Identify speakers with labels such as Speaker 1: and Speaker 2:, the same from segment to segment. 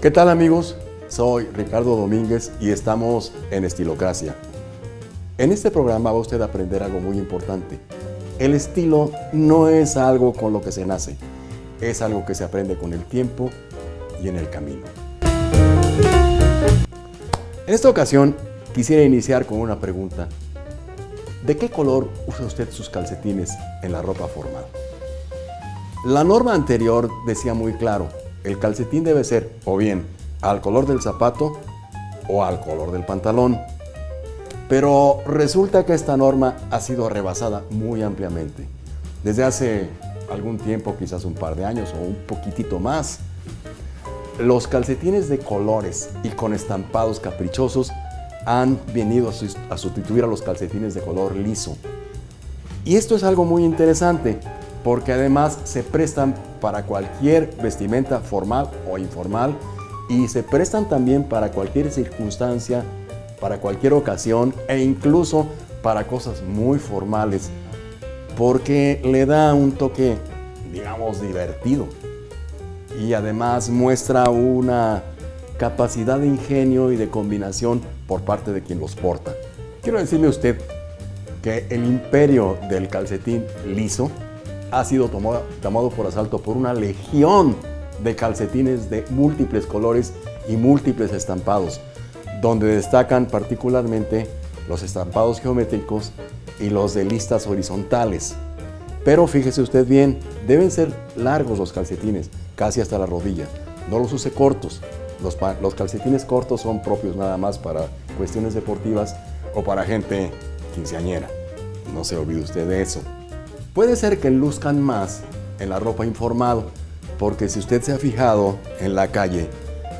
Speaker 1: ¿Qué tal amigos? Soy Ricardo Domínguez y estamos en Estilocracia. En este programa va usted a aprender algo muy importante. El estilo no es algo con lo que se nace, es algo que se aprende con el tiempo y en el camino. En esta ocasión quisiera iniciar con una pregunta. ¿De qué color usa usted sus calcetines en la ropa formal? La norma anterior decía muy claro, el calcetín debe ser o bien al color del zapato o al color del pantalón. Pero resulta que esta norma ha sido rebasada muy ampliamente. Desde hace algún tiempo, quizás un par de años o un poquitito más, los calcetines de colores y con estampados caprichosos han venido a sustituir a los calcetines de color liso. Y esto es algo muy interesante porque además se prestan para cualquier vestimenta formal o informal y se prestan también para cualquier circunstancia, para cualquier ocasión e incluso para cosas muy formales porque le da un toque, digamos, divertido y además muestra una capacidad de ingenio y de combinación por parte de quien los porta. Quiero decirle a usted que el imperio del calcetín liso ha sido tomado, por asalto por una legión de calcetines de múltiples colores y múltiples estampados, donde destacan particularmente los estampados geométricos y los de listas horizontales. Pero fíjese usted bien, deben ser largos los calcetines, casi hasta la rodilla. No los use cortos. Los, los calcetines cortos son propios nada más para cuestiones deportivas o para gente quinceañera. No se olvide usted de eso. Puede ser que luzcan más en la ropa informal, porque si usted se ha fijado en la calle,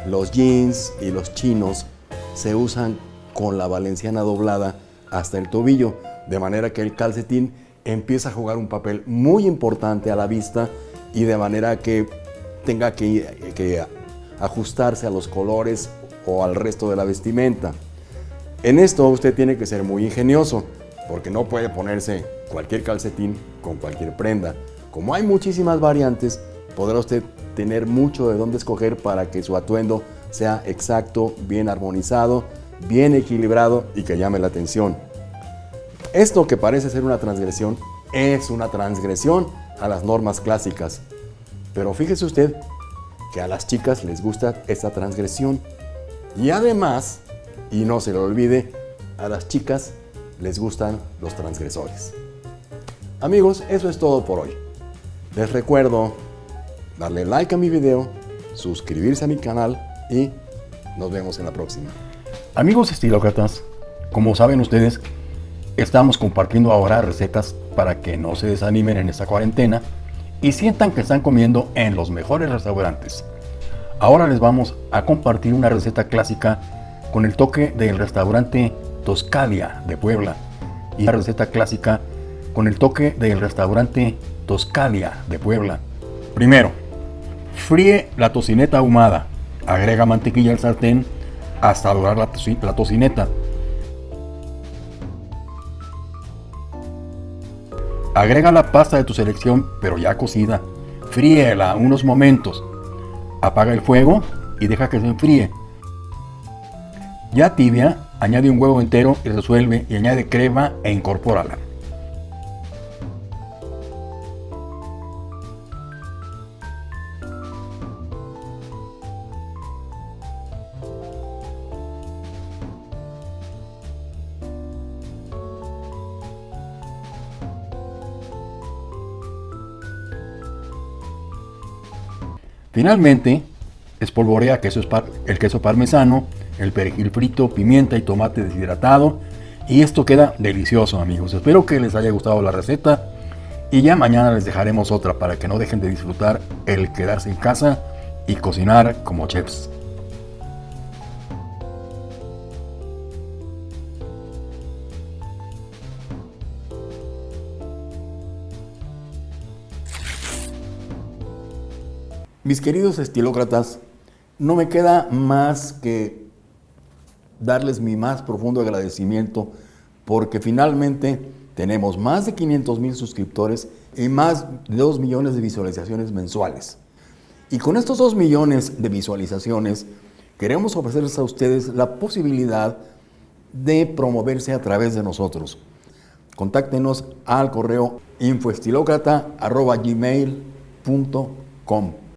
Speaker 1: los jeans y los chinos se usan con la valenciana doblada hasta el tobillo, de manera que el calcetín empieza a jugar un papel muy importante a la vista y de manera que tenga que, que ajustarse a los colores o al resto de la vestimenta. En esto usted tiene que ser muy ingenioso, porque no puede ponerse cualquier calcetín con cualquier prenda. Como hay muchísimas variantes, podrá usted tener mucho de dónde escoger para que su atuendo sea exacto, bien armonizado, bien equilibrado y que llame la atención. Esto que parece ser una transgresión, es una transgresión a las normas clásicas. Pero fíjese usted que a las chicas les gusta esta transgresión. Y además, y no se lo olvide, a las chicas les gustan los transgresores. Amigos, eso es todo por hoy. Les recuerdo darle like a mi video, suscribirse a mi canal y nos vemos en la próxima.
Speaker 2: Amigos estilócratas, como saben ustedes, estamos compartiendo ahora recetas para que no se desanimen en esta cuarentena y sientan que están comiendo en los mejores restaurantes. Ahora les vamos a compartir una receta clásica con el toque del restaurante Toscadia de Puebla y la receta clásica con el toque del restaurante Toscadia de Puebla. Primero, fríe la tocineta ahumada. Agrega mantequilla al sartén hasta dorar la, la tocineta. Agrega la pasta de tu selección, pero ya cocida. Fríela unos momentos. Apaga el fuego y deja que se enfríe. Ya tibia, añade un huevo entero y resuelve y añade crema e incorpórala. Finalmente, espolvorea queso, el queso parmesano, el perejil frito, pimienta y tomate deshidratado. Y esto queda delicioso amigos. Espero que les haya gustado la receta. Y ya mañana les dejaremos otra para que no dejen de disfrutar el quedarse en casa y cocinar como chefs.
Speaker 1: Mis queridos estilócratas, no me queda más que darles mi más profundo agradecimiento porque finalmente tenemos más de 500 mil suscriptores y más de 2 millones de visualizaciones mensuales. Y con estos 2 millones de visualizaciones queremos ofrecerles a ustedes la posibilidad de promoverse a través de nosotros. Contáctenos al correo infoestilocrata.gmail.com